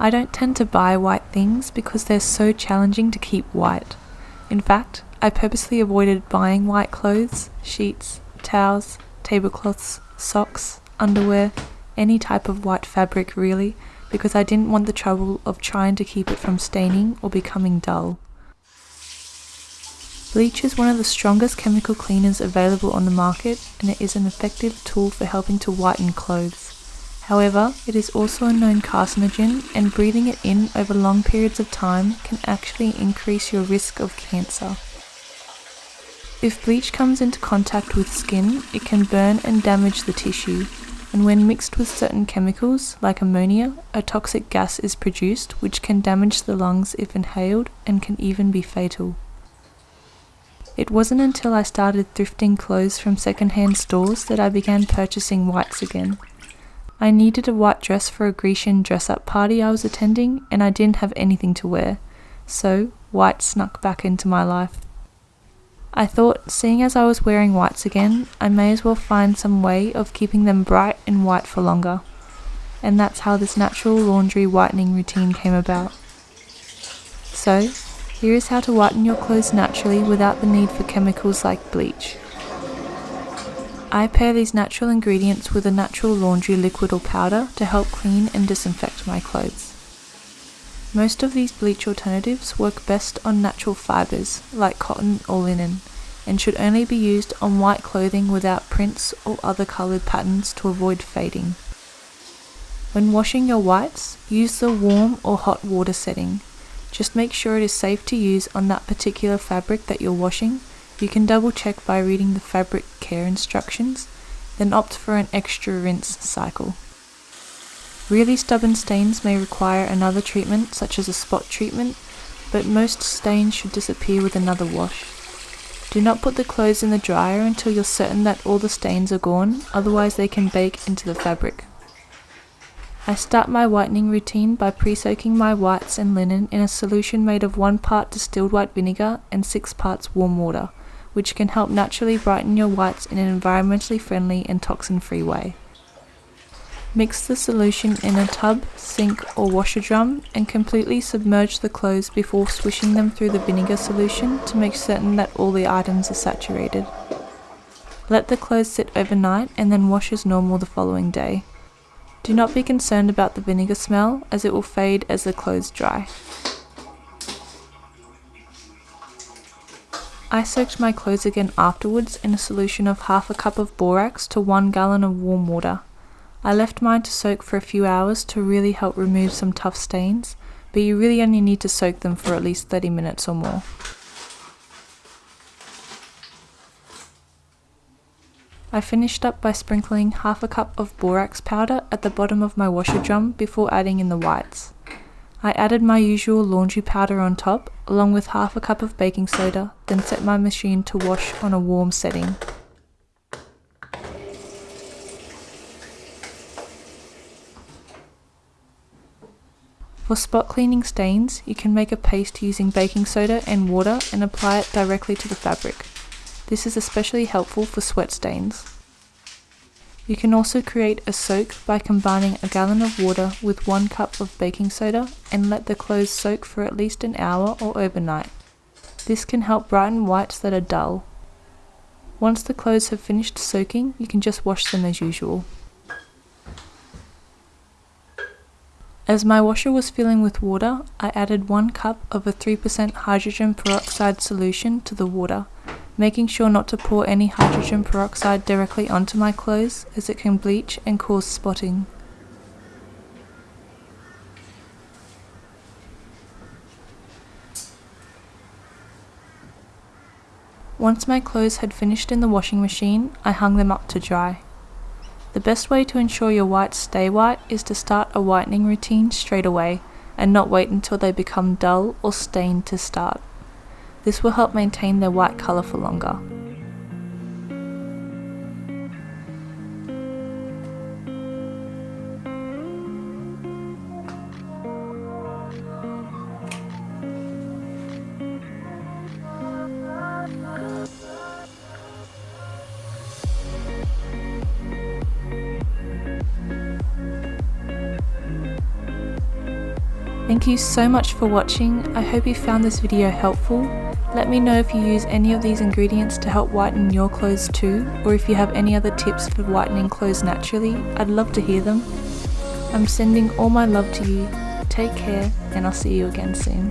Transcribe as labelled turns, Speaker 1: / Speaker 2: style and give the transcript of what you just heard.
Speaker 1: I don't tend to buy white things because they're so challenging to keep white. In fact, I purposely avoided buying white clothes, sheets, towels, tablecloths, socks, underwear, any type of white fabric really, because I didn't want the trouble of trying to keep it from staining or becoming dull. Bleach is one of the strongest chemical cleaners available on the market and it is an effective tool for helping to whiten clothes. However, it is also a known carcinogen and breathing it in over long periods of time can actually increase your risk of cancer. If bleach comes into contact with skin, it can burn and damage the tissue, and when mixed with certain chemicals, like ammonia, a toxic gas is produced which can damage the lungs if inhaled and can even be fatal. It wasn't until I started thrifting clothes from secondhand stores that I began purchasing whites again. I needed a white dress for a Grecian dress up party I was attending, and I didn't have anything to wear, so white snuck back into my life. I thought, seeing as I was wearing whites again, I may as well find some way of keeping them bright and white for longer. And that's how this natural laundry whitening routine came about. So, here is how to whiten your clothes naturally without the need for chemicals like bleach. I pair these natural ingredients with a natural laundry liquid or powder to help clean and disinfect my clothes. Most of these bleach alternatives work best on natural fibres, like cotton or linen, and should only be used on white clothing without prints or other coloured patterns to avoid fading. When washing your whites, use the warm or hot water setting just make sure it is safe to use on that particular fabric that you're washing. You can double check by reading the fabric care instructions, then opt for an extra rinse cycle. Really stubborn stains may require another treatment such as a spot treatment, but most stains should disappear with another wash. Do not put the clothes in the dryer until you're certain that all the stains are gone, otherwise they can bake into the fabric. I start my whitening routine by pre-soaking my whites and linen in a solution made of 1 part distilled white vinegar and 6 parts warm water, which can help naturally brighten your whites in an environmentally friendly and toxin-free way. Mix the solution in a tub, sink or washer drum and completely submerge the clothes before swishing them through the vinegar solution to make certain that all the items are saturated. Let the clothes sit overnight and then wash as normal the following day. Do not be concerned about the vinegar smell as it will fade as the clothes dry. I soaked my clothes again afterwards in a solution of half a cup of borax to one gallon of warm water. I left mine to soak for a few hours to really help remove some tough stains, but you really only need to soak them for at least 30 minutes or more. I finished up by sprinkling half a cup of borax powder at the bottom of my washer drum before adding in the whites. I added my usual laundry powder on top, along with half a cup of baking soda, then set my machine to wash on a warm setting. For spot cleaning stains, you can make a paste using baking soda and water and apply it directly to the fabric. This is especially helpful for sweat stains. You can also create a soak by combining a gallon of water with one cup of baking soda and let the clothes soak for at least an hour or overnight. This can help brighten whites that are dull. Once the clothes have finished soaking, you can just wash them as usual. As my washer was filling with water, I added 1 cup of a 3% hydrogen peroxide solution to the water making sure not to pour any hydrogen peroxide directly onto my clothes as it can bleach and cause spotting. Once my clothes had finished in the washing machine, I hung them up to dry. The best way to ensure your whites stay white is to start a whitening routine straight away and not wait until they become dull or stained to start. This will help maintain their white colour for longer. Thank you so much for watching, I hope you found this video helpful. Let me know if you use any of these ingredients to help whiten your clothes too, or if you have any other tips for whitening clothes naturally. I'd love to hear them. I'm sending all my love to you. Take care, and I'll see you again soon.